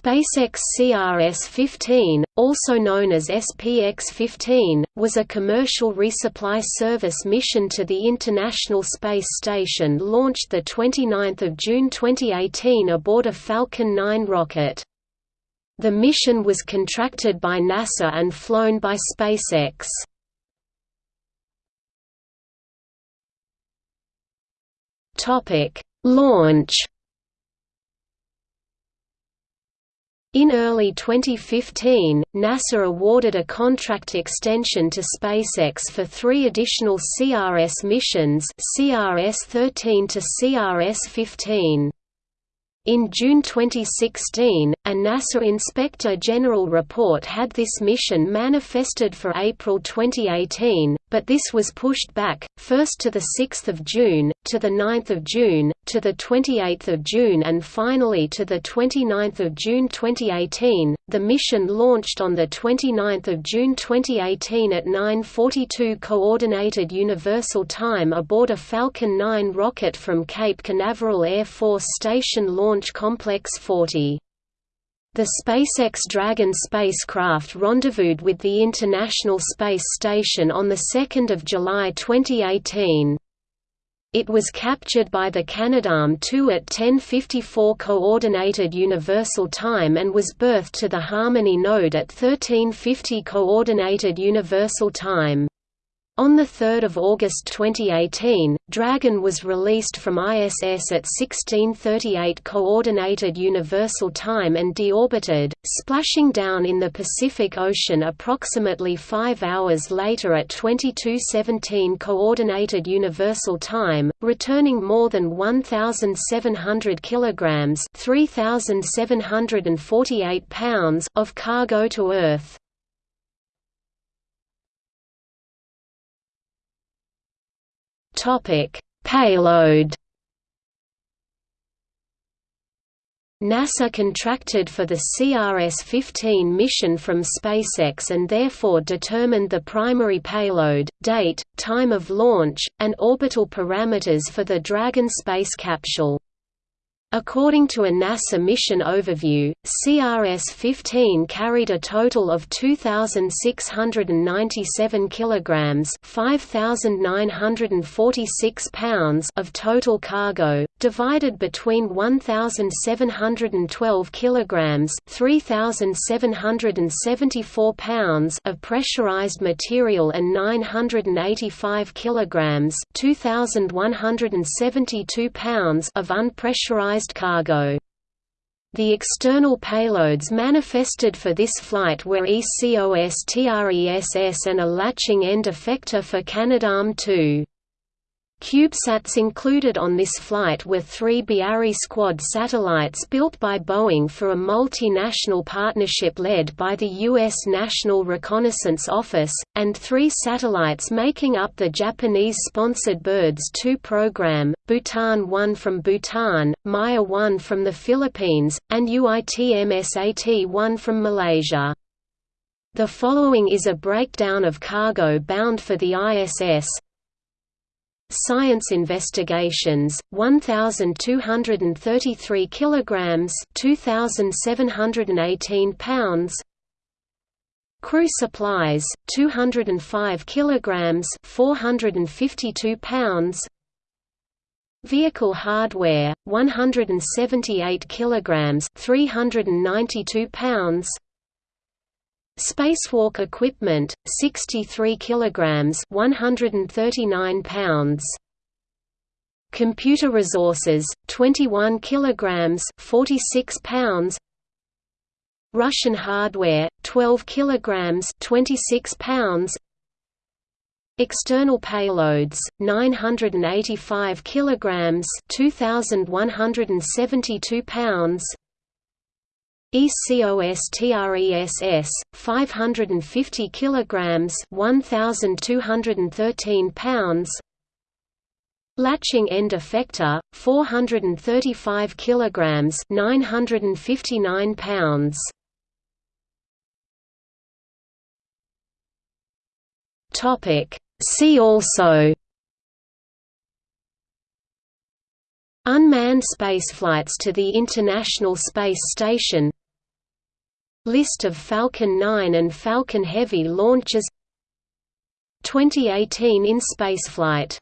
SpaceX CRS-15, also known as SPX-15, was a commercial resupply service mission to the International Space Station launched 29 June 2018 aboard a Falcon 9 rocket. The mission was contracted by NASA and flown by SpaceX. Launch In early 2015, NASA awarded a contract extension to SpaceX for three additional CRS missions CRS-13 to CRS-15. In June 2016, a NASA Inspector General report had this mission manifested for April 2018, but this was pushed back, first to 6 June, to 9 June, to 28 June and finally to 29 June 2018. The mission launched on 29 June 2018 at 9.42 Coordinated Universal Time aboard a Falcon 9 rocket from Cape Canaveral Air Force Station Launch Complex 40. The SpaceX Dragon spacecraft rendezvoused with the International Space Station on 2 July 2018. It was captured by the Canadarm2 at 10:54 Coordinated Universal Time and was berthed to the Harmony node at 13:50 Coordinated Universal Time. On 3 August 2018, Dragon was released from ISS at 1638 Coordinated Universal Time and deorbited, splashing down in the Pacific Ocean approximately five hours later at 2217 Coordinated Universal Time, returning more than 1,700 kilograms (3,748 pounds) of cargo to Earth. Topic: Payload. NASA contracted for the CRS-15 mission from SpaceX and therefore determined the primary payload, date, time of launch, and orbital parameters for the Dragon space capsule. According to a NASA mission overview, CRS-15 carried a total of 2697 kilograms, 5946 pounds of total cargo, divided between 1712 kilograms, 3774 pounds of pressurized material and 985 kilograms, 2172 pounds of unpressurized cargo. The external payloads manifested for this flight were ECOS ECOSTRESS and a latching end effector for Canadarm2. CubeSats included on this flight were three Biarri Squad satellites built by Boeing for a multinational partnership led by the U.S. National Reconnaissance Office, and three satellites making up the Japanese-sponsored BIRDS 2 program, Bhutan 1 from Bhutan, Maya 1 from the Philippines, and UITMSAT 1 from Malaysia. The following is a breakdown of cargo bound for the ISS, Science Investigations 1233 kilograms 2718 pounds. Crew Supplies 205 kilograms 452 pounds. Vehicle Hardware 178 kilograms 392 pounds Spacewalk equipment 63 kilograms 139 pounds. Computer resources 21 kilograms 46 pounds. Russian hardware 12 kilograms 26 pounds. External payloads 985 kilograms 2172 pounds ECOSTRESS 550 kilograms 1213 pounds. Latching end effector 435 kilograms 959 pounds. Topic. See also. Unmanned spaceflights to the International Space Station List of Falcon 9 and Falcon Heavy launches. 2018 in spaceflight